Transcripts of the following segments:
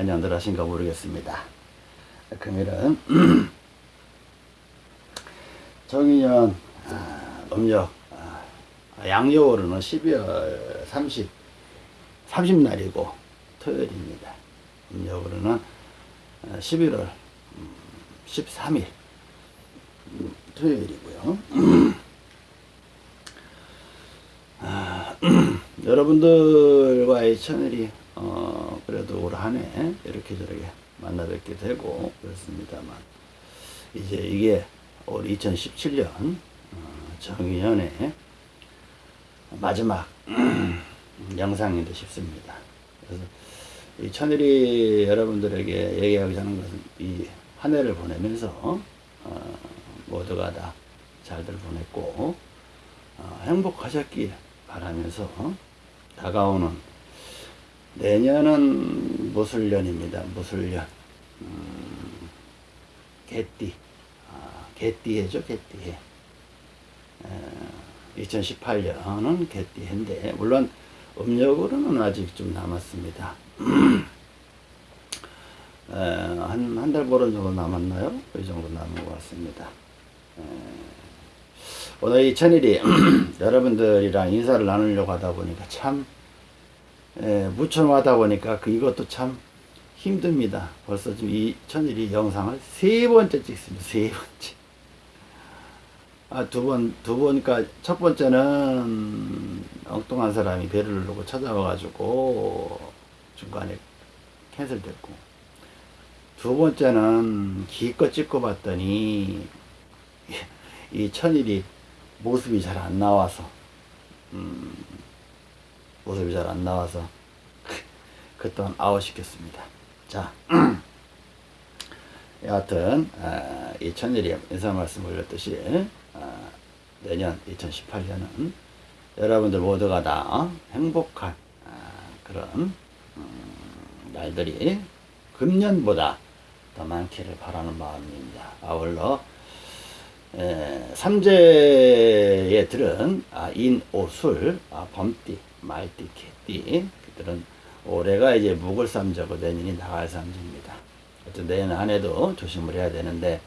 안녕들 하신가 모르겠습니다. 금일은 정인년 아, 음력 아, 양력으로는 12월 30 30날이고 토요일입니다. 음력으로는 11월 13일 음, 토요일이고요. 아, 여러분들과의 천일이 어, 그래도 올 한해 이렇게 저렇게 만나 뵙게 되고 그렇습니다만 이제 이게 올 2017년 어, 정의연의 마지막 영상인데 싶습니다. 그래서 이 천일이 여러분들에게 얘기하고자 하는 것은 이 한 해를 보내면서 어, 모두가 다 잘들 보냈고 어, 행복하셨길 바라면서 다가오는 내년은 무술년입니다. 무술년. 음, 개띠. 아, 개띠해죠, 개띠해. 2018년은 개띠해인데, 물론 음력으로는 아직 좀 남았습니다. 한, 한 달 보름 정도 남았나요? 이 정도 남은 것 같습니다. 에, 오늘 이 천일이 여러분들이랑 인사를 나누려고 하다 보니까 참 에, 무천하다 보니까 그 이것도 참 힘듭니다. 벌써 지금 이 천일이 영상을 세 번째 찍습니다. 세 번째. 아, 두 번, 두 번, 그니까 첫 번째는 엉뚱한 사람이 배를 누르고 찾아와가지고 중간에 캔슬됐고 두 번째는 기껏 찍고 봤더니 이 천일이 모습이 잘 안 나와서 음, 모습이 잘 안 나와서 그 또한 아웃시켰습니다. 자, 여하튼 아, 이 천일이 인사 말씀 올렸듯이 아, 내년 2018년은 여러분들 모두가 다 행복한 아, 그런 음, 날들이 금년보다 더 많기를 바라는 마음입니다. 아울러 에, 삼재에 들은 아, 인, 오, 술, 아, 범띠, 말띠, 개띠 그들은 올해가 이제 묵을삼재고 내년이 나갈삼재입니다. 어쨌든 내년 한 해도 조심을 해야 되는데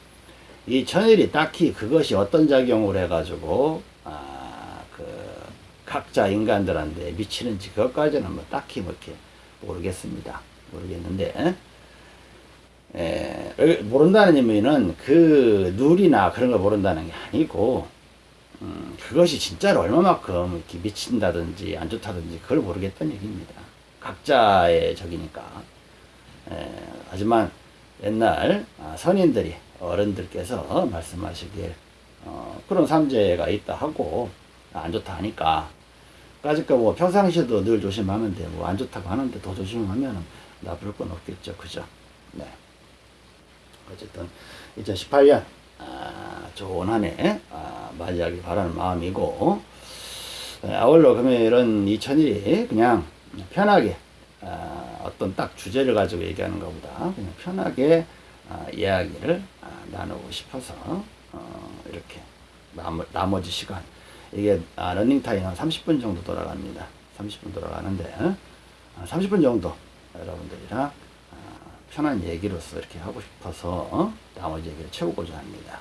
이 천일이 딱히 그것이 어떤 작용을 해가지고 아, 그 각자 인간들한테 미치는지 그것까지는 뭐 딱히 뭐 이렇게 모르겠습니다. 모르겠는데 에, 모른다는 의미는 그 룰이나 그런 걸 모른다는 게 아니고 음, 그것이 진짜로 얼마만큼 이렇게 미친다든지 안 좋다든지 그걸 모르겠다는 얘기입니다. 각자의 적이니까. 에, 하지만 옛날 아, 선인들이 어른들께서 말씀하시길 어, 그런 삼재가 있다 하고 안 좋다 하니까 까짓거 뭐 평상시에도 늘 조심하는데 뭐 안 좋다고 하는데 더 조심하면 나쁠 건 없겠죠. 그죠? 네. 어쨌든 2018년 아, 좋은 한해 아, 맞이하길 바라는 마음이고. 네, 아울러 금요일은 2000일이 그냥 편하게 아, 어떤 딱 주제를 가지고 얘기하는 것보다 그냥 편하게 아, 이야기를 아, 나누고 싶어서 어, 이렇게 나머, 나머지 시간. 이게 아, 러닝타임 한 30분 정도 돌아갑니다. 30분 돌아가는데 30분 정도 여러분들이랑 편한 얘기로서 이렇게 하고 싶어서 어? 나머지 얘기를 채우고자 합니다.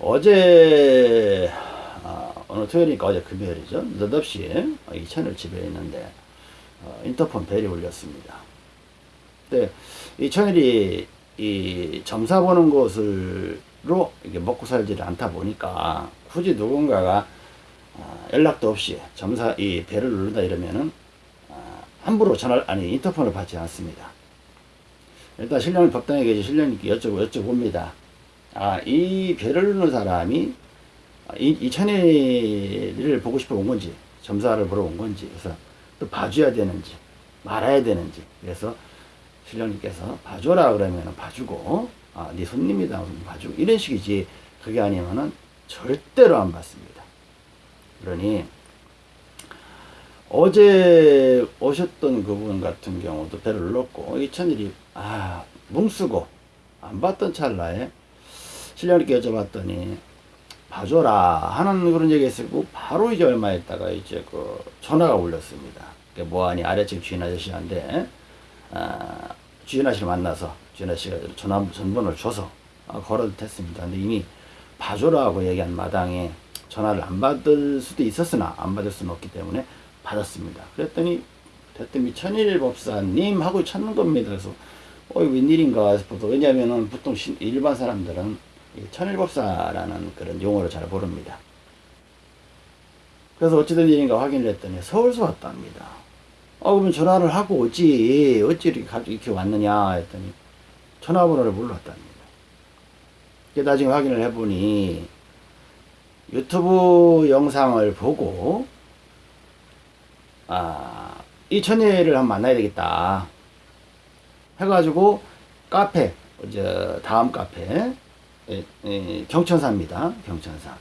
어제 아, 오늘 토요일이니까 어제 금요일이죠. 느닷없이 이 채널 집에 있는데 어, 인터폰 벨이 울렸습니다. 근데 이 채널이 이 점사 보는 것으로 이게 먹고 살지를 않다 보니까 굳이 누군가가 아, 연락도 없이 점사 이 벨을 누른다 이러면은 아, 함부로 전화 아니 인터폰을 받지 않습니다. 일단 신령이 법당에 계신 신령님께 여쭤보, 여쭤봅니다. 아, 이 배를 누는 사람이 이, 이 천혜를 보고 싶어 온 건지, 점사를 보러 온 건지, 그래서 또 봐줘야 되는지, 말아야 되는지, 그래서 신령님께서 봐줘라 그러면 봐주고, 아, 네 손님이다 봐주고, 이런 식이지, 그게 아니면은 절대로 안 받습니다. 그러니, 어제 오셨던 그분 같은 경우도 배를 눌렀고, 이 천일이, 아, 뭉쓰고, 안 봤던 찰나에, 신령님께 여쭤봤더니, 봐줘라 하는 그런 얘기 했었고, 바로 이제 얼마 있다가 이제 그 전화가 울렸습니다. 뭐하니 아래층 주인 아저씨한테, 아, 주연아 씨를 만나서 주연아 씨가 전화 전번호를 줘서 아, 걸어도 됐습니다. 근데 이미 봐줘라고 얘기한 마당에 전화를 안 받을 수도 있었으나 안 받을 수는 없기 때문에 받았습니다. 그랬더니 대뜸이 천일 법사님 하고 찾는 겁니다. 그래서 어 이거 웬일인가 싶어서 왜냐하면은 보통 신- 일반 사람들은 이 천일 법사라는 그런 용어를 잘 모릅니다. 그래서 어찌된 일인가 확인을 했더니 서울서 왔답니다. 어, 그러면 전화를 하고 오지. 어찌 이렇게 이렇게 왔느냐 했더니 전화번호를 몰랐답니다. 나중에 확인을 해보니 유튜브 영상을 보고 아, 이 처녀를 한번 만나야 되겠다. 해가지고 카페, 이제 다음 카페, 에, 에, 경천사입니다. 경천사.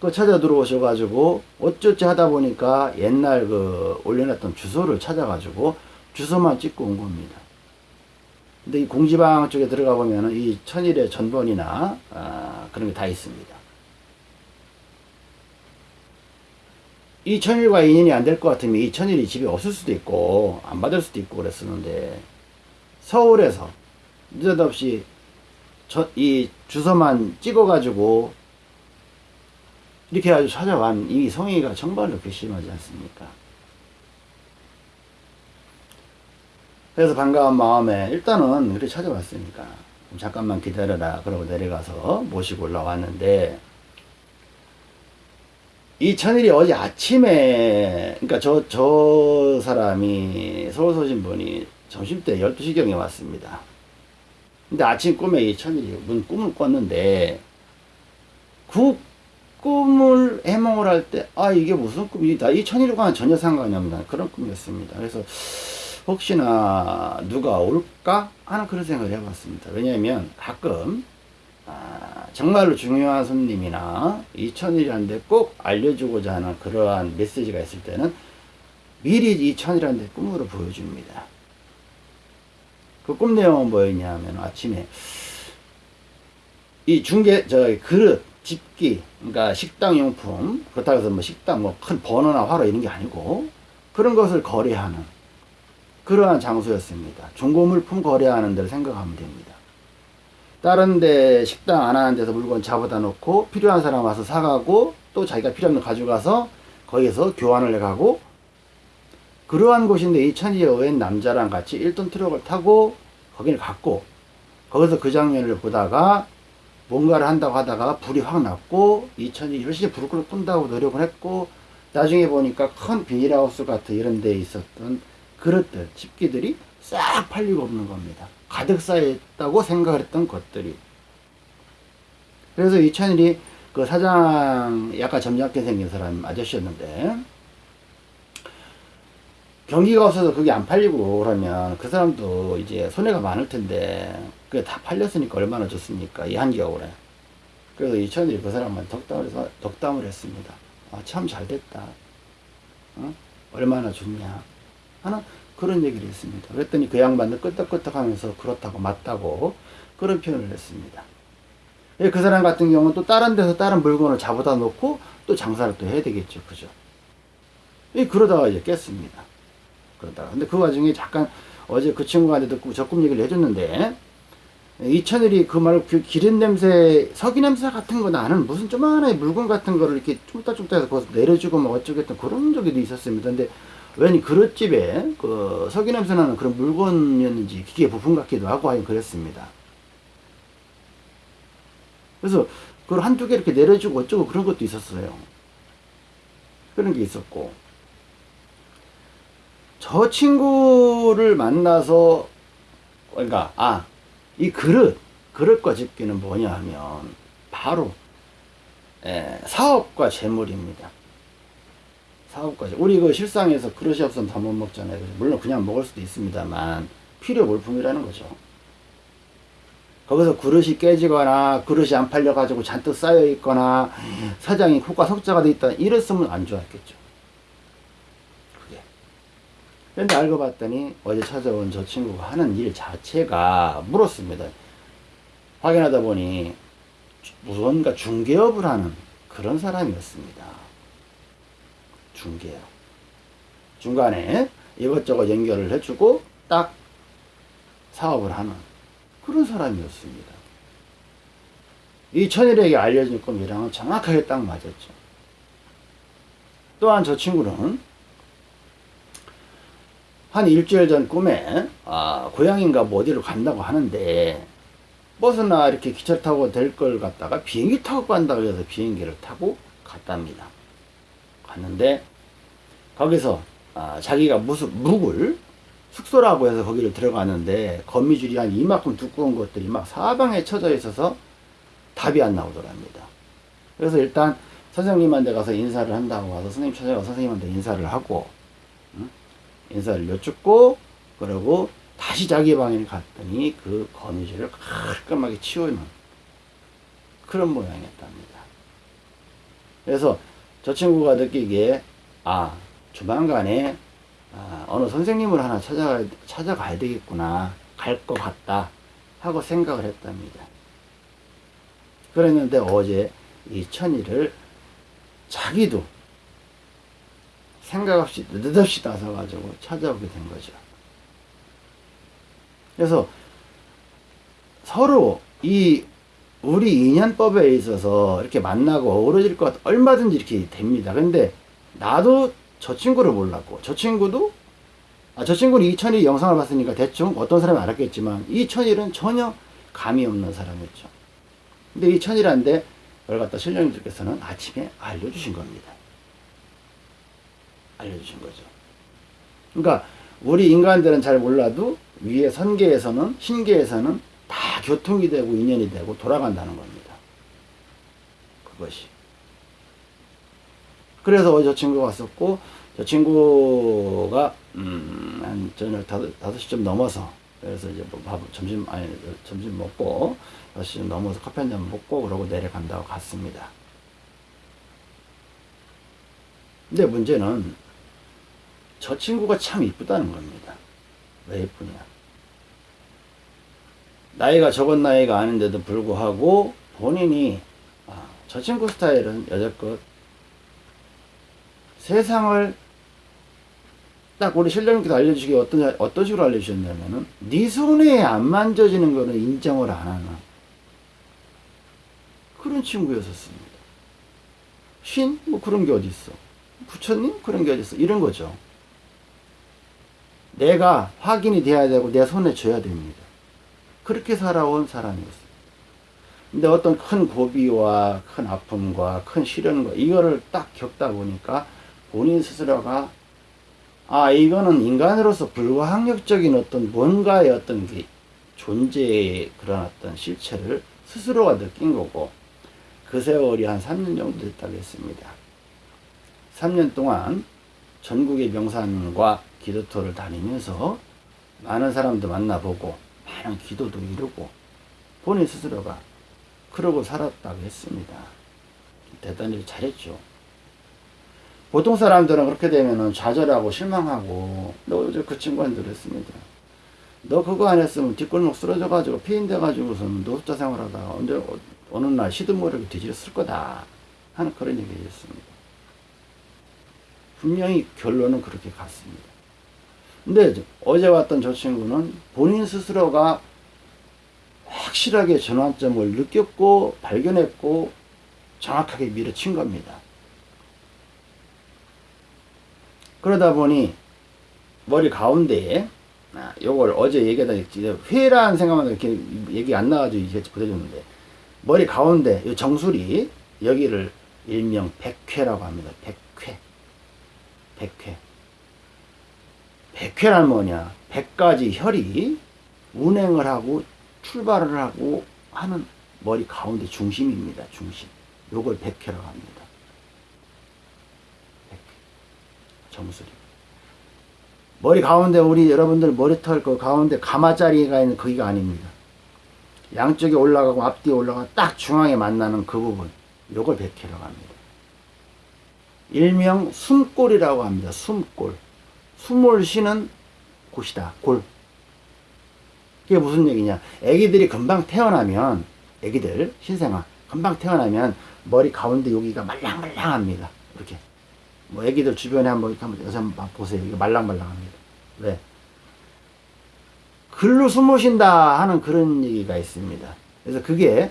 그 찾아 들어오셔가지고 어쩌지 하다 보니까 옛날 그 올려놨던 주소를 찾아가지고 주소만 찍고 온 겁니다. 근데 이 공지방 쪽에 들어가 보면은 이 천일의 전번이나 아, 그런 게 다 있습니다. 이 천일과 인연이 안 될 것 같으면 이 천일이 집에 없을 수도 있고 안 받을 수도 있고 그랬었는데 서울에서 느닷없이 저, 이 주소만 찍어가지고 이렇게 아주 찾아간 이 성의가 정말로 괘씸하지 않습니까? 그래서 반가운 마음에 일단은 그렇게 찾아왔으니까 좀 잠깐만 기다려라 그러고 내려가서 모시고 올라왔는데 이 천일이 어제 아침에 그러니까 저 저 사람이 서울 서신 분이 점심때 12시경에 왔습니다. 근데 아침 꿈에 이 천일이 무슨 꿈을 꿨는데 그 꿈을 해몽을 할 때 아 이게 무슨 꿈이다 이 천일과는 전혀 상관이 없는 그런 꿈이었습니다. 그래서 혹시나 누가 올까 하는 그런 생각을 해봤습니다. 왜냐하면 가끔 아, 정말로 중요한 손님이나 이천일이라는데 꼭 알려주고자 하는 그러한 메시지가 있을 때는 미리 이천이라는데 꿈으로 보여줍니다. 그 꿈 내용은 뭐였냐면 아침에 이 중개 저 그릇 집기 그러니까 식당 용품 그렇다고 해서 뭐 식당 뭐 큰 버너나 화로 이런 게 아니고 그런 것을 거래하는 그러한 장소였습니다. 중고물품 거래하는 데를 생각하면 됩니다. 다른 데 식당 안 하는 데서 물건 잡아다 놓고 필요한 사람 와서 사가고 또 자기가 필요한 거 가져가서 거기서 교환을 해가고 그러한 곳인데 이 천지에 웬 남자랑 같이 1톤 트럭을 타고 거기를 갔고 거기서 그 장면을 보다가 뭔가를 한다고 하다가 불이 확 났고 이 천지 열심히 불을 끄 끈다고 노력을 했고 나중에 보니까 큰 비닐하우스 같은 이런 데 있었던 그릇들, 집기들이 싹 팔리고 없는 겁니다. 가득 쌓여있다고 생각을 했던 것들이. 그래서 이 천일이 그 사장 약간 점잖게 생긴 사람 아저씨였는데 경기가 없어서 그게 안 팔리고 그러면 그 사람도 이제 손해가 많을 텐데 그게 다 팔렸으니까 얼마나 좋습니까? 이 한겨울에. 그래서 이천일이 그 사람만 덕담을 해서 덕담을 했습니다. 아, 참 잘됐다. 어? 얼마나 좋냐. 하는 그런 얘기를 했습니다. 그랬더니 그 양반도 끄떡끄떡 하면서 그렇다고 맞다고 그런 표현을 했습니다. 예, 그 사람 같은 경우는 또 다른 데서 다른 물건을 잡아다 놓고 또 장사를 또 해야 되겠죠. 그죠? 예, 그러다가 이제 깼습니다 그러다가 근데 그 와중에 잠깐 어제 그 친구한테 도 적금 얘기를 해줬는데 이천일이 그그 기름 냄새 석유 냄새 같은 거 나는 무슨 조만한 물건 같은 거를 이렇게 쭈딱쭈딱해서 거기서 내려주고 뭐 어쩌겠든 그런 적이 있었습니다. 근데 왠 그릇집에 그 석유 냄새 나는 그런 물건이었는지 기계 부품 같기도 하고 하긴 그랬습니다. 그래서 그걸 한두 개 이렇게 내려주고 어쩌고 그런 것도 있었어요. 그런 게 있었고 저 친구를 만나서 그러니까 아 이 그릇 그릇과 집기는 뭐냐 하면 바로 에, 사업과 재물입니다. 사업과 재 우리 그 실상에서 그릇이 없으면 다 못 먹잖아요. 물론 그냥 먹을 수도 있습니다만 필요 물품이라는 거죠. 거기서 그릇이 깨지거나 그릇이 안 팔려 가지고 잔뜩 쌓여 있거나 사장이 코가 석자가 돼 있다 이랬으면 안 좋았겠죠. 근데 알고 봤더니 어제 찾아온 저 친구가 하는 일 자체가 물었습니다. 확인하다 보니 무언가 중개업을 하는 그런 사람이었습니다. 중개업. 중간에 이것저것 연결을 해주고 딱 사업을 하는 그런 사람이었습니다. 이 천일에게 알려진 꿈이랑은 정확하게 딱 맞았죠. 또한 저 친구는 한 일주일 전 꿈에 아, 고향인가 뭐 어디로 간다고 하는데 버스나 이렇게 기차 타고 될걸 갖다가 비행기 타고 간다고 해서 비행기를 타고 갔답니다. 갔는데 거기서 아, 자기가 무슨 묵을 숙소라고 해서 거기를 들어갔는데 거미줄이 한 이만큼 두꺼운 것들이 막 사방에 쳐져 있어서 답이 안 나오더랍니다. 그래서 일단 선생님한테 가서 인사를 한다고 와서 선생님 찾아가 선생님한테 인사를 하고 응? 인사를 여쭙고 그러고 다시 자기 방에 갔더니 그 거미줄을 깔끔하게 치우는 그런 모양이었답니다. 그래서 저 친구가 느끼기에 아 조만간에 아, 어느 선생님을 하나 찾아가, 찾아가야 되겠구나 갈 것 같다 하고 생각을 했답니다. 그랬는데 어제 이 천이를 자기도 생각 없이 느닷없이 나서가지고 찾아오게 된 거죠. 그래서 서로 이 우리 인연법에 있어서 이렇게 만나고 어우러질 것 같, 얼마든지 이렇게 됩니다. 근데 나도 저 친구를 몰랐고, 저 친구도, 아, 저 친구는 이천이 영상을 봤으니까 대충 어떤 사람이 알았겠지만, 이천일은 전혀 감이 없는 사람이었죠. 근데 이천일한테 그걸 갖다 신령님들께서는 아침에 알려주신 겁니다. 알려주신 거죠. 그러니까 우리 인간들은 잘 몰라도 위에 선계에서는 신계에서는 다 교통이 되고 인연이 되고 돌아간다는 겁니다. 그것이. 그래서 저 친구가 왔었고 저 친구가 음, 한 저녁 다섯 시쯤 넘어서 그래서 이제 뭐 밥, 점심 아니 점심 먹고 다섯 시쯤 넘어서 커피 한 잔 먹고 그러고 내려간다고 갔습니다. 근데 문제는 저 친구가 참 이쁘다는 겁니다. 왜 이쁘냐? 나이가 적은 나이가 아닌데도 불구하고 본인이 아, 저 친구 스타일은 여자껏 세상을 딱 우리 신령님께서 알려주시기 어떤 어떤 식으로 알려주셨냐면은 네 손에 안 만져지는 거는 인정을 안 하는 그런 친구였었습니다. 신? 뭐 그런 게 어디 있어? 부처님? 그런 게 어디 있어? 이런 거죠. 내가 확인이 돼야 되고 내 손에 져야 됩니다. 그렇게 살아온 사람이었어요. 근데 어떤 큰 고비와 큰 아픔과 큰 시련과 이거를 딱 겪다 보니까 본인 스스로가 아 이거는 인간으로서 불가항력적인 어떤 뭔가의 어떤 게 존재의 그런 어떤 실체를 스스로가 느낀 거고 그 세월이 한 3년 정도 됐다고 했습니다. 3년 동안 전국의 명산과 기도터를 다니면서 많은 사람도 만나보고 많은 기도도 이루고 본인 스스로가 그러고 살았다고 했습니다. 대단히 잘했죠. 보통 사람들은 그렇게 되면은 좌절하고 실망하고 너 어제 그 친구한테 그랬습니다. 너 그거 안 했으면 뒷골목 쓰러져가지고 피인돼가지고서는 노숙자 생활하다가 언제 어, 어느 날 시드모르게 뒤질었을 거다 하는 그런 얘기였습니다. 분명히 결론은 그렇게 갔습니다. 근데 어제 왔던 저 친구는 본인 스스로가 확실하게 전환점을 느꼈고 발견했고 정확하게 밀어친 겁니다. 그러다 보니 머리 가운데에 아, 요걸 어제 얘기하다 회라는 생각만 이렇게 얘기 안 나가지고 이제 보내줬는데 머리 가운데 요 정수리 여기를 일명 백회라고 합니다. 백회. 백회. 백회란 뭐냐? 백가지 혈이 운행을 하고 출발을 하고 하는 머리 가운데 중심입니다. 중심. 요걸 백회라고 합니다. 백회. 정수리. 머리 가운데 우리 여러분들 머리털 그 가운데 가마자리가 있는 거기가 아닙니다. 양쪽에 올라가고 앞뒤에 올라가 딱 중앙에 만나는 그 부분. 요걸 백회라고 합니다. 일명 숨골이라고 합니다. 숨골. 숨을 쉬는 곳이다. 골. 그게 무슨 얘기냐. 애기들이 금방 태어나면, 애기들, 신생아, 금방 태어나면 머리 가운데 여기가 말랑말랑합니다. 이렇게. 뭐 애기들 주변에 한번 이렇게 한번 여기서 한번 보세요. 이거 말랑말랑합니다. 왜? 글로 숨으신다 하는 그런 얘기가 있습니다. 그래서 그게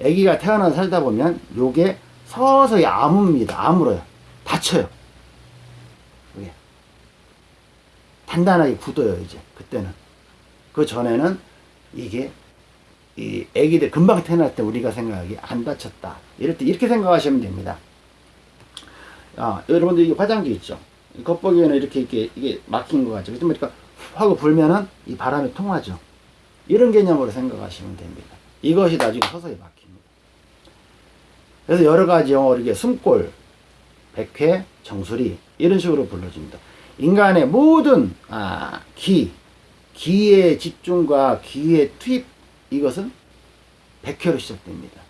아기가 태어나 살다 보면 요게 서서히 아뭅니다. 아물어요. 다쳐요. 그게 단단하게 굳어요. 이제 그때는 그 전에는 이게 이 아기들 금방 태어날 때 우리가 생각하기 안 다쳤다. 이럴 때 이렇게 생각하시면 됩니다. 아, 여러분들 이게 화장지 있죠? 이 겉보기에는 이렇게, 이렇게, 이게 막힌 것 같죠? 그러니까 하고 불면은 이 바람이 통하죠? 이런 개념으로 생각하시면 됩니다. 이것이 나중에 서서히 막힙니다. 그래서 여러 가지 영어로 이게 숨골, 백회, 정수리, 이런 식으로 불러줍니다. 인간의 모든, 아, 기, 기의 집중과 기의 투입, 이것은 백회로 시작됩니다.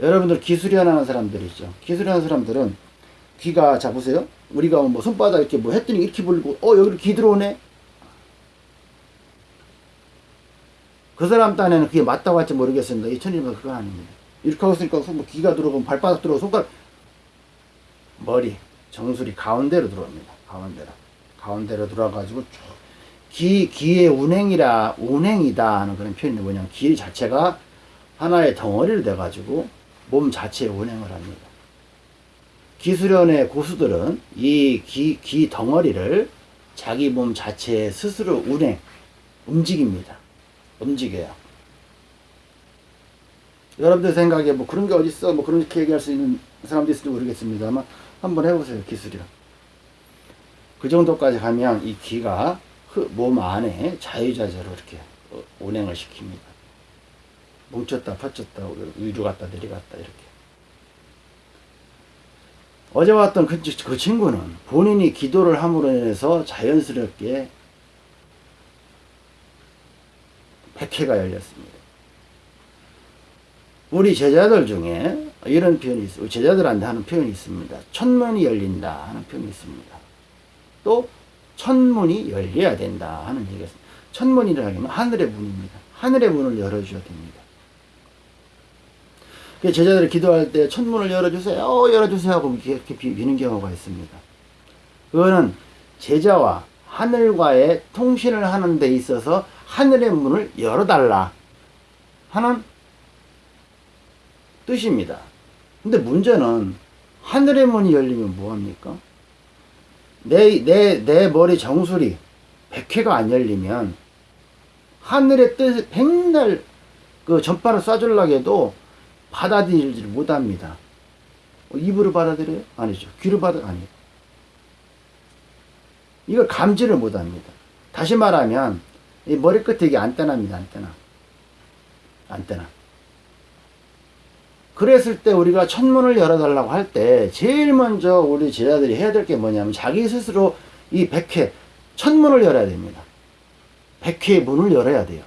여러분들 기술연하는 사람들 있죠. 기술연하는 사람들은 귀가 자 보세요. 우리가 뭐 손바닥 이렇게 뭐 했더니 이렇게 불고 어 여기로 귀 들어오네. 그 사람 딴에는 그게 맞다고 할지 모르겠습니다. 이 천일은 그건 아닙니다. 이렇게 하고 있으니까 뭐 귀가 들어오고 발바닥 들어오고 손가락 머리 정수리 가운데로 들어옵니다. 가운데로 가운데로 들어와가지고 쭉 귀, 귀의 운행이라 운행이다 하는 그런 표현이 뭐냐면 귀 자체가 하나의 덩어리를 돼가지고 몸 자체에 운행을 합니다. 기술연의 고수들은 이 귀, 귀 덩어리를 자기 몸 자체에 스스로 운행, 움직입니다. 움직여요. 여러분들 생각에 뭐 그런 게 어딨어? 뭐 그렇게 얘기할 수 있는 사람도 있을지 모르겠습니다만 한번 해보세요. 기술이랑. 그 정도까지 가면 이 귀가 몸 안에 자유자재로 이렇게 어, 운행을 시킵니다. 뭉쳤다 펴쳤다 위로 갔다 내려갔다 이렇게 어제 왔던 그, 그 친구는 본인이 기도를 함으로 인해서 자연스럽게 백회가 열렸습니다. 우리 제자들 중에 이런 표현이 있어요. 제자들한테 하는 표현이 있습니다. 천문이 열린다 하는 표현이 있습니다. 또 천문이 열려야 된다 하는 얘기가 있습니다. 천문이라는 게 하늘의 문입니다. 하늘의 문을 열어줘야 됩니다. 제자들이 기도할 때 천문을 열어주세요, 어, 열어주세요 하고 이렇게 비는 경우가 있습니다. 그거는 제자와 하늘과의 통신을 하는 데 있어서 하늘의 문을 열어달라 하는 뜻입니다. 근데 문제는 하늘의 문이 열리면 뭐합니까? 내, 내, 내 머리 정수리 백회가 안 열리면 하늘의 뜻을 백날 그 전파를 쏴주려고 해도 받아들이지 못합니다. 어, 입으로 받아들여요? 아니죠. 귀로 받아, 아니요. 이걸 감지를 못합니다. 다시 말하면, 이 머리끝에 이게 안테나입니다, 안테나. 안테나. 그랬을 때 우리가 천문을 열어달라고 할 때, 제일 먼저 우리 제자들이 해야 될 게 뭐냐면, 자기 스스로 이 백회, 천문을 열어야 됩니다. 백회의 문을 열어야 돼요.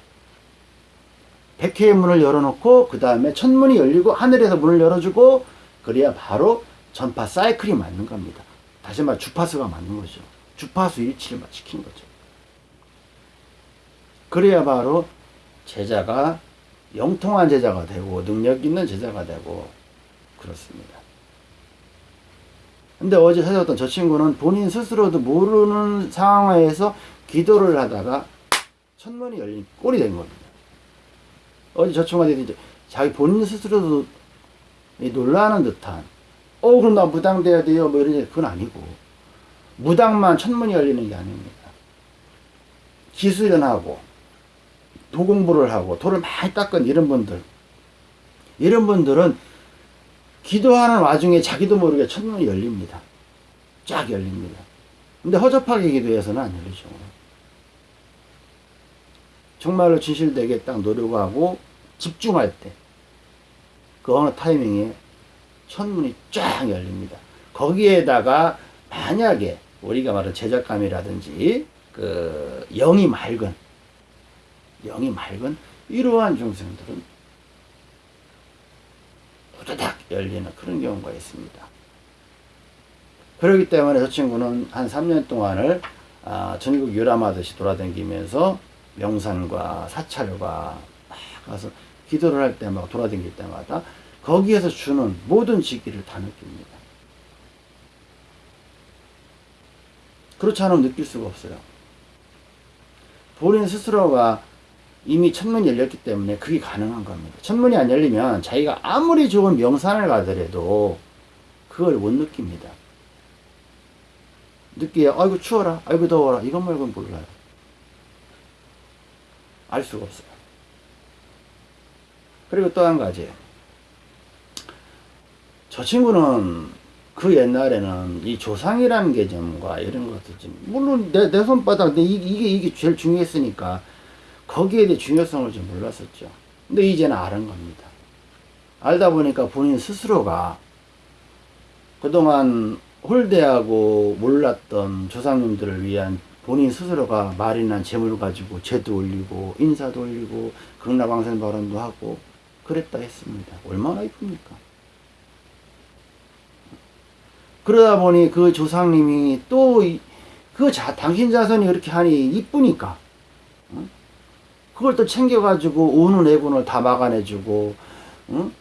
백회의 문을 열어놓고 그 다음에 천문이 열리고 하늘에서 문을 열어주고 그래야 바로 전파 사이클이 맞는 겁니다. 다시 말해 주파수가 맞는 거죠. 주파수 일치를 지키는 거죠. 그래야 바로 제자가 영통한 제자가 되고 능력 있는 제자가 되고 그렇습니다. 근데 어제 찾아왔던 저 친구는 본인 스스로도 모르는 상황에서 기도를 하다가 천문이 열린 꼴이 된 겁니다. 어제 저 친구한테 이제 자기 본인 스스로도 놀라는 듯한 어 그럼 나 무당돼야 돼요 뭐 이런 그건 아니고 무당만 천문이 열리는 게 아닙니다 기수련하고 도공부를 하고 돌을 많이 닦은 이런 분들. 이런 분들은 기도하는 와중에 자기도 모르게 천문이 열립니다. 쫙 열립니다. 근데 허접하게 기도해서는 안 열리죠. 정말로 진실되게 딱 노력하고 집중할 때, 그 어느 타이밍에 천문이 쫙 열립니다. 거기에다가 만약에 우리가 말하는 제작감이라든지 그 영이 맑은 영이 맑은 이러한 중생들은 후다닥 열리는 그런 경우가 있습니다. 그렇기 때문에 저 친구는 한 3년 동안을 아, 전국 유람하듯이 돌아다니면서 명산과 사찰과 막 가서 기도를 할때막 돌아다닐 때마다 거기에서 주는 모든 지기를 다 느낍니다. 그렇지 않으면 느낄 수가 없어요. 본인 스스로가 이미 천문이 열렸기 때문에 그게 가능한 겁니다. 천문이 안 열리면 자기가 아무리 좋은 명산을 가더라도 그걸 못 느낍니다. 느끼야, 아이고 추워라, 아이고 더워라, 이것 말고는 몰라요. 알 수가 없어요. 그리고 또 한 가지. 저 친구는 그 옛날에는 이 조상이라는 개념과 이런 것들 좀, 물론 내, 내 손바닥, 내 이- 이게, 이게 제일 중요했으니까 거기에 대해 중요성을 좀 몰랐었죠. 근데 이제는 아는 겁니다. 알다 보니까 본인 스스로가 그동안 홀대하고 몰랐던 조상님들을 위한 본인 스스로가 말이나 재물 가지고 제도 올리고 인사도 올리고 극락왕생 발언도 하고 그랬다 했습니다. 얼마나 이쁩니까? 그러다 보니 그 조상님이 또 그 당신 자손이 그렇게 하니 이쁘니까 응? 그걸 또 챙겨가지고 오는 애군을 다 막아내주고 응?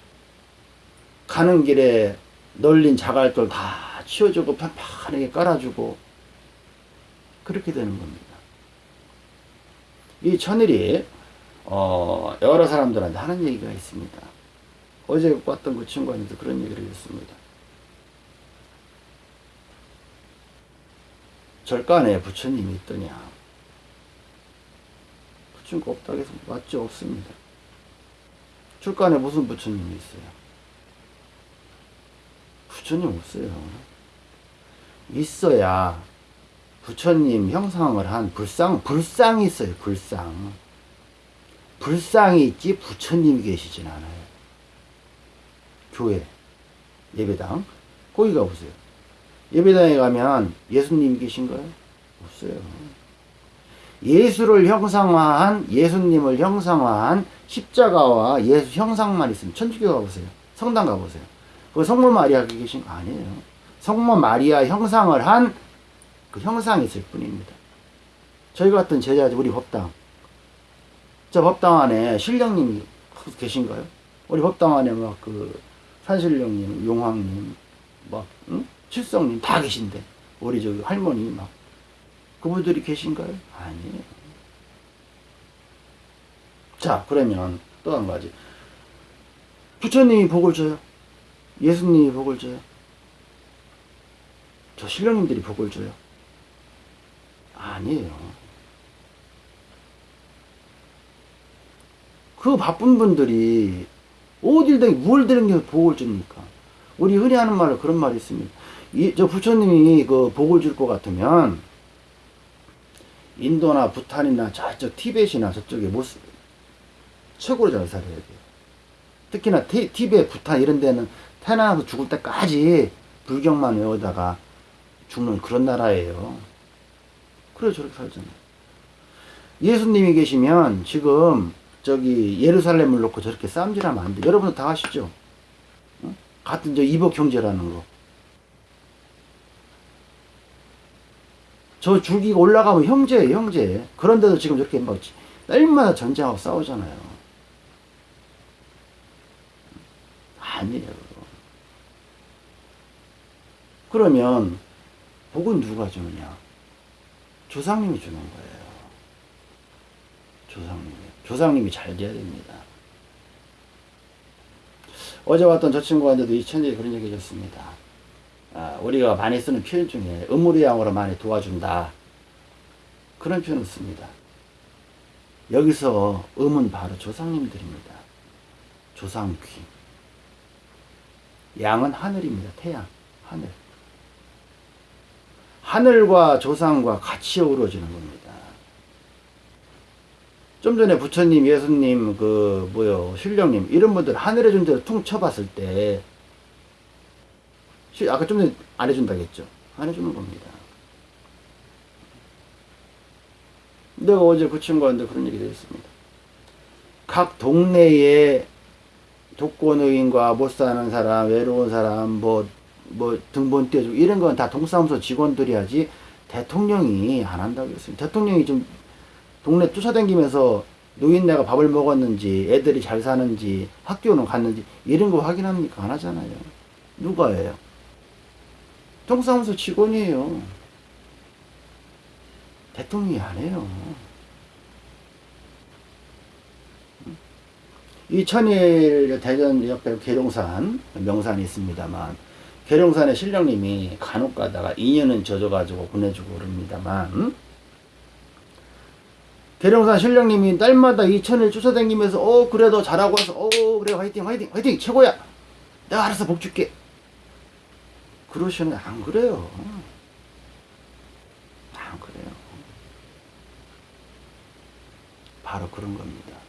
가는 길에 널린 자갈돌 다 치워주고 편편하게 깔아주고 그렇게 되는 겁니다. 이 천일이 어, 여러 사람들한테 하는 얘기가 있습니다. 어제 봤던 그 친구한테 그런 얘기를 했습니다. 절간에 부처님이 있더냐. 부처가 없다고 해서 맞지 없습니다. 절간에 무슨 부처님이 있어요? 부처님 없어요. 있어야 부처님 형상을 한 불상, 불상이 있어요, 불상. 불상이 있지 부처님이 계시진 않아요. 교회, 예배당, 거기 가보세요. 예배당에 가면 예수님이 계신가요? 없어요. 예수를 형상화한, 예수님을 형상화한 십자가와 예수 형상만 있으면 천주교 가보세요. 성당 가보세요. 그 성모 마리아 계신 거 아니에요. 성모 마리아 형상을 한 그 형상이 있을 뿐입니다. 저희 같은 제자들, 우리 법당. 저 법당 안에 신령님이 계신가요? 우리 법당 안에 막 그 산신령님, 용왕님, 막, 응? 칠성님 다 계신데. 우리 저기 할머니 막. 그분들이 계신가요? 아니에요. 자, 그러면 또 한 가지. 부처님이 복을 줘요? 예수님이 복을 줘요? 저 신령님들이 복을 줘요? 아니에요. 그 바쁜 분들이 어딜든 뭘 드는 게 복을 줍니까? 우리 흔히 하는 말로 그런 말이 있습니다. 이, 저 부처님이 그 복을 줄 것 같으면 인도나 부탄이나 저쪽 티벳이나 저쪽에 모습 최고로 잘 살아야 돼요. 특히나 티, 티벳, 부탄 이런 데는 태어나서 죽을 때까지 불경만 외우다가 죽는 그런 나라예요. 그래 저렇게 살잖아요. 예수님이 계시면 지금 저기 예루살렘을 놓고 저렇게 싸움질하면 안 돼. 여러분도 다 아시죠? 어? 같은 저 이복 형제라는 거. 저 줄기가 올라가면 형제예요, 형제. 그런데도 지금 저렇게 막 날마다 전쟁하고 싸우잖아요. 아니에요. 그러면 복은 누가 주느냐? 조상님이 주는 거예요. 조상님이. 조상님이 잘 돼야 됩니다. 어제 왔던 저 친구한테도 이 천재에 그런 얘기 해줬습니다. 아, 우리가 많이 쓰는 표현 중에 음무리양으로 많이 도와준다. 그런 표현을 씁니다. 여기서 음은 바로 조상님들입니다. 조상귀. 양은 하늘입니다. 태양, 하늘. 하늘과 조상과 같이 어우러지는 겁니다. 좀 전에 부처님, 예수님, 그, 뭐요, 신령님, 이런 분들 하늘의 존재를 퉁 쳐봤을 때, 시- 아까 좀 전에 안 해준다고 했죠? 안 해주는 겁니다. 내가 어제 그 친구한테 그런 얘기를 했습니다. 각 동네에 독거노인과 못 사는 사람, 외로운 사람, 뭐, 뭐 등본 떼주고 이런 건 다 동사무소 직원들이 하지 대통령이 안 한다고 했습니다. 대통령이 좀 동네 쫓아다니면서 노인네가 밥을 먹었는지, 애들이 잘 사는지, 학교는 갔는지 이런 거 확인합니까? 안 하잖아요. 누가 해요? 동사무소 직원이에요. 대통령이 안 해요. 이천일 대전 옆에 계룡산, 명산이 있습니다만 계룡산의 신령님이 간혹 가다가 인연은 젖어가지고 보내주고 그럽니다만 계룡산 신령님이 딸마다 이천일 쫓아다니면서 어 그래 도 잘하고 해서 어 그래 화이팅 화이팅 화이팅 최고야 내가 알아서 복 줄게 그러시는 안 그래요 안 그래요 바로 그런 겁니다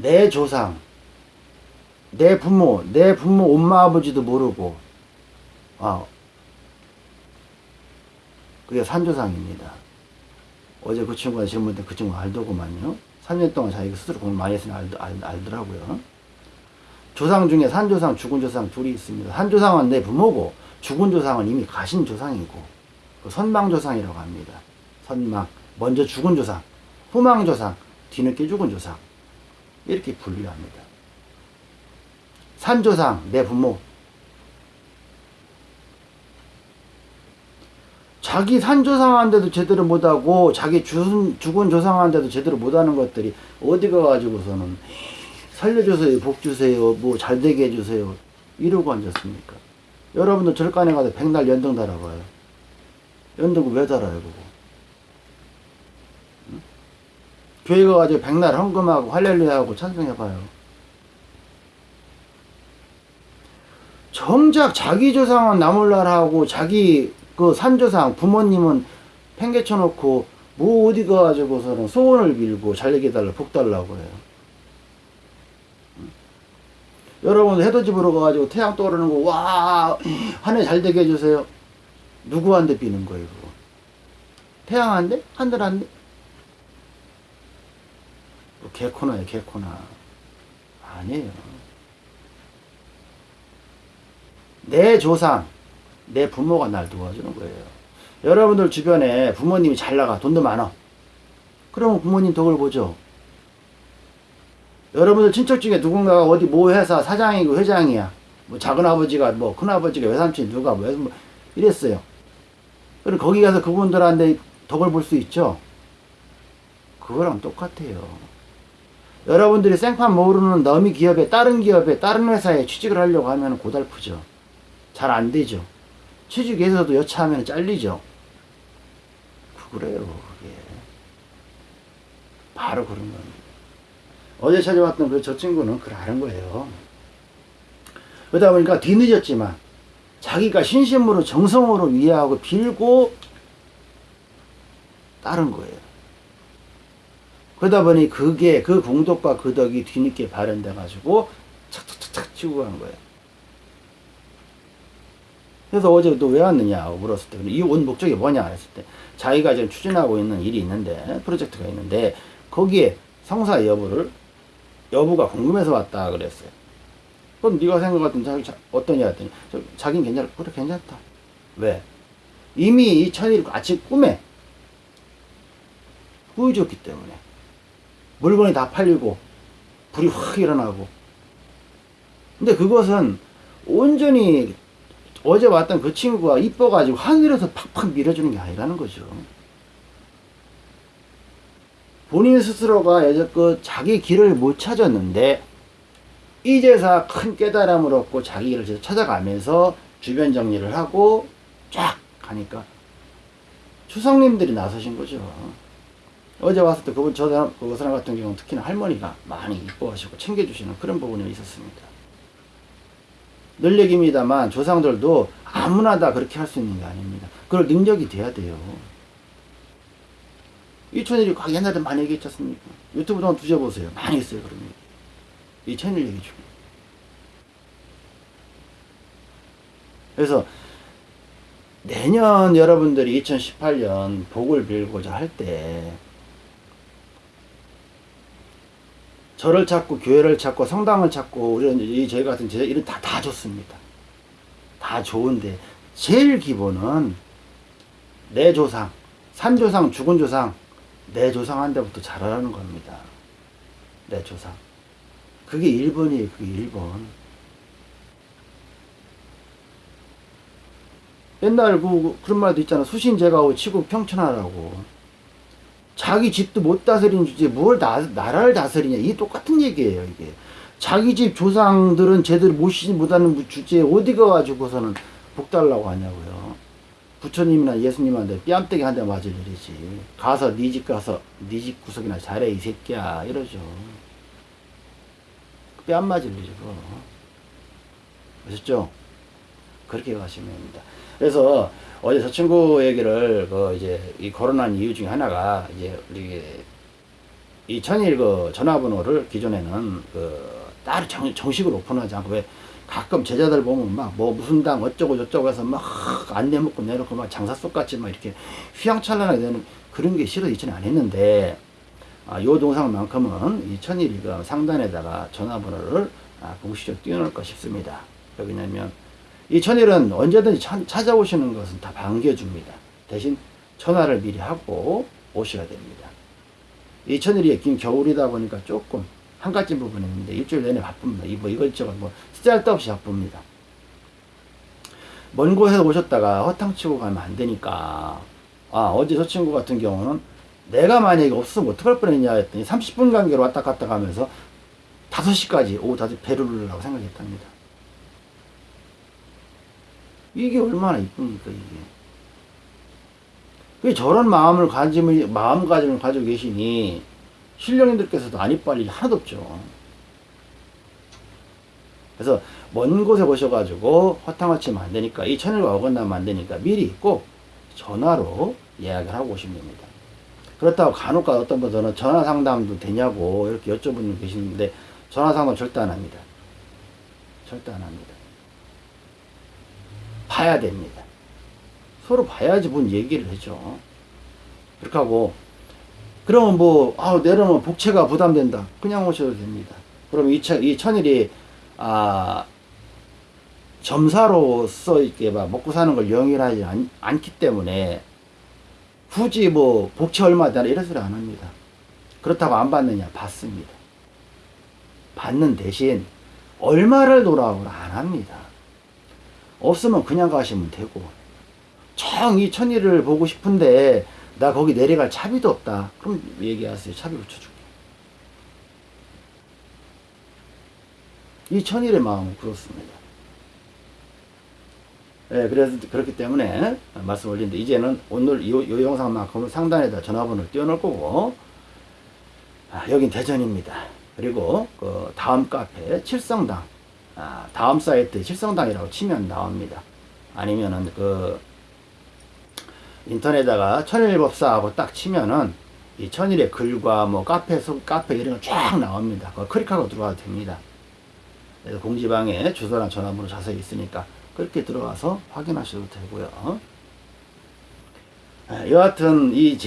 내 조상, 내 부모, 내 부모 엄마 아버지도 모르고, 아, 그게 산조상입니다. 어제 그 친구가 질문했는데 그 친구 알더구만요. 3년 동안 자기가 스스로 공부 많이 했으니 알, 알, 알더라고요. 조상 중에 산조상, 죽은 조상 둘이 있습니다. 산조상은 내 부모고, 죽은 조상은 이미 가신 조상이고, 그 선망조상이라고 합니다. 선망. 먼저 죽은 조상, 후망조상, 뒤늦게 죽은 조상. 이렇게 분류합니다. 산조상, 내 부모. 자기 산조상한테도 제대로 못하고 자기 죽은, 죽은 조상한테도 제대로 못하는 것들이 어디 가가지고서는 살려주세요, 복 주세요, 뭐 잘되게 해주세요 이러고 앉았습니까? 여러분들 절간에 가서 백날 연등 달아봐요. 연등을 왜 달아요, 그거? 교회 가 가지고 백날 헌금하고 할렐루야하고 찬송해봐요. 정작 자기 조상은 나몰라라하고 자기 그 산조상 부모님은 팽개쳐 놓고 뭐 어디 가가지고서는 소원을 빌고 잘되게 달라 복 달라고 해요. 여러분 해돋이보러 가가지고 태양 떠오르는 거와한 해 잘되게 해주세요. 누구한테 비는 거예요 그거? 태양한테? 하늘한테? 뭐 개코나요 개코나 아니에요 내 조상 내 부모가 날 도와주는 거예요 여러분들 주변에 부모님이 잘 나가 돈도 많아 그러면 부모님 덕을 보죠 여러분들 친척 중에 누군가가 어디 모 회사 사장이고 회장이야 뭐 작은 아버지가 뭐 큰 아버지가 외삼촌 누가 뭐, 뭐 이랬어요 그럼 거기 가서 그분들한테 덕을 볼 수 있죠 그거랑 똑같아요 여러분들이 생판 모르는 너미 기업에 다른 기업에 다른 회사에 취직을 하려고 하면 고달프죠. 잘 안 되죠. 취직에서도 여차하면 잘리죠. 그래요, 그게. 바로 그런 겁니다. 어제 찾아왔던 그 저 친구는 그러는 거예요. 그러다 보니까 뒤늦었지만 자기가 신심으로 정성으로 위하고 빌고 따른 거예요. 그러다 보니 그게 그 공덕과 그 덕이 뒤늦게 발현돼 가지고 착착착착 치고 간 거예요. 그래서 어제 또왜 왔느냐 물었을 때 이 온 목적이 뭐냐 했을 때 자기가 지금 추진하고 있는 일이 있는데 프로젝트가 있는데 거기에 성사 여부를 여부가 궁금해서 왔다 그랬어요. 그럼 네가 생각했던 자기 자, 어떠냐 했더니 자기는 괜찮아 그래 괜찮다. 왜? 이미 이 천일 아침 꿈에 보여줬기 때문에 물건이 다 팔리고 불이 확 일어나고 근데 그것은 온전히 어제 왔던 그 친구가 이뻐가지고 하늘에서 팍팍 밀어주는 게 아니라는 거죠. 본인 스스로가 여태껏 자기 길을 못 찾았는데 이제서 큰 깨달음을 얻고 자기 길을 찾아가면서 주변 정리를 하고 쫙 가니까 추성님들이 나서신 거죠. 어제 왔을 때 그분 저 사람, 그 사람 같은 경우는 특히나 할머니가 많이 이뻐하시고 챙겨주시는 그런 부분이 있었습니다. 늘 얘기입니다만 조상들도 아무나 다 그렇게 할 수 있는 게 아닙니다. 그럴 능력이 돼야 돼요. 이천일이 옛날에 많이 얘기했지 않습니까? 유튜브 좀 뒤져보세요. 많이 있어요, 그런 얘기. 이천일 얘기 중에. 그래서 내년 여러분들이 2018년 복을 빌고자 할때 절을 찾고 교회를 찾고 성당을 찾고 우리는 이 저희 같은 제 이런 다 다 좋습니다. 다 좋은데 제일 기본은 내 조상, 산 조상, 죽은 조상, 내 조상한테부터 잘하라는 겁니다. 내 조상. 그게 1번이에요. 그게 1번. 옛날 그, 그런 말도 있잖아. 수신제가오 치고 평천하라고. 자기 집도 못 다스리는 주제에 뭘 나, 나라를 다스리냐. 이게 똑같은 얘기예요, 이게. 자기 집 조상들은 제대로 모시지 못하는 주제에 어디 가가지고서는 복 달라고 하냐고요. 부처님이나 예수님한테 뺨때기 한 대 맞을 일이지. 가서 네 집 가서 네 집 구석이나 잘해 이 새끼야 이러죠. 뺨 맞을 일이고. 아셨죠? 그렇게 가시면 됩니다. 그래서 어제 저 친구 얘기를 그 이제 이 코로나 이유 중에 하나가 이제 우리 이 천일 그 전화번호를 기존에는 그 따로 정, 정식으로 오픈하지 않고 왜 가끔 제자들 보면 막 뭐 무슨 당 어쩌고 저쩌고 해서 막 안 내 먹고 내놓고 막 장사 속같이 막 이렇게 휘황찬란하게 되는 그런 게 싫어 이전에 안 했는데 아, 요 동상만큼은 이 천일이 그 상단에다가 전화번호를 아, 공식적으로 띄워놓을까 싶습니다. 왜냐면 이 천일은 언제든지 차- 찾아오시는 것은 다 반겨줍니다. 대신 전화를 미리 하고 오셔야 됩니다. 이 천일이 긴 겨울이다 보니까 조금 한가진 부분이 있는데 일주일 내내 바쁩니다. 이뭐 이것저것 뭐 쓸데없이 바쁩니다. 먼 곳에서 오셨다가 허탕치고 가면 안 되니까 아 어제 저 친구 같은 경우는 내가 만약에 없으면 어떡할 뻔했냐 했더니 30분 간격으로 왔다 갔다 가면서 5시까지 오후 5시 배를 하고 생각했답니다. 이게 얼마나 이쁩니까 이게 왜 저런 마음을 가짐을 마음가짐을 가지고 계시니 신령님들께서도 안 이빨 일이 하나도 없죠. 그래서 먼 곳에 오셔가지고 허탕을 치면 안 되니까 이 천일과 어긋나면 안 되니까 미리 꼭 전화로 예약을 하고 오시면 됩니다. 그렇다고 간혹가 어떤 분들은 전화 상담도 되냐고 이렇게 여쭤보는 분 계시는데 전화 상담 절대 안 합니다. 절대 안 합니다. 봐야 됩니다. 서로 봐야지 뭔 얘기를 해죠. 그렇게 하고 그러면 뭐, 아, 내려면 복채가 부담된다. 그냥 오셔도 됩니다. 그럼 이, 천, 이 천일이, 아, 점사로서 이렇게 막 먹고 사는 걸 영위하지 않, 않기 때문에 굳이 뭐 복채 얼마다 이런 소리 안 합니다. 그렇다고 안 받느냐? 받습니다. 받는 대신 얼마를 돌아오라 안 합니다. 없으면 그냥 가시면 되고 정이 천일을 보고 싶은데 나 거기 내려갈 차비도 없다. 그럼 얘기하세요. 차비 붙여줄게. 이 천일의 마음은 그렇습니다. 예, 그래서 그렇기 때문에 말씀 올린데 이제는 오늘 요, 요 영상만큼은 상단에다 전화번호를 띄워놓을 거고 아, 여긴 대전입니다. 그리고 그 다음 카페 칠성당 아, 다음 사이트 칠성당이라고 치면 나옵니다. 아니면은 그 인터넷에다가 천일법사하고 딱 치면은 이 천일의 글과 뭐 카페 소 카페 이런 거 쫙 나옵니다. 그거 클릭하고 들어가도 됩니다. 그래서 공지방에 주소랑 전화번호 자세히 있으니까 그렇게 들어가서 확인하셔도 되고요. 아, 여하튼 이 제